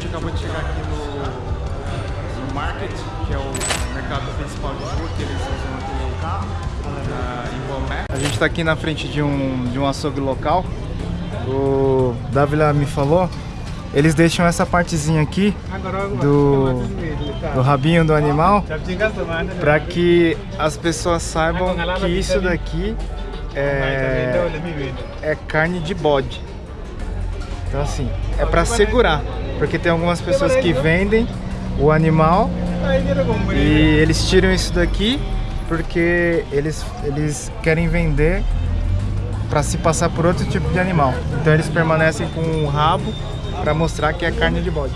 gente acabou de chegar aqui no, no Market, que é o mercado principal de rua que eles usam aqui no carro, ah, em Bomé. A gente está aqui na frente de um, de um açougue local. O Davila me falou eles deixam essa partezinha aqui do, do rabinho do animal para que as pessoas saibam que isso daqui é, é carne de bode. Então assim, é para segurar porque tem algumas pessoas que vendem o animal e eles tiram isso daqui porque eles, eles querem vender para se passar por outro tipo de animal. Então eles permanecem com o rabo para mostrar que é carne de bode.